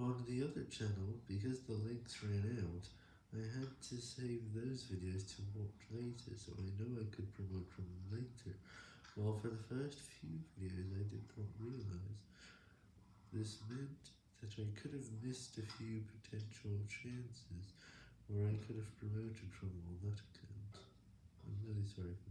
On the other channel, because the links ran out, I had to save those videos to watch later so I know I could promote from later, while for the first few videos I did not realize. This meant that I could have missed a few potential chances where I could have promoted from on that account. I'm really sorry for.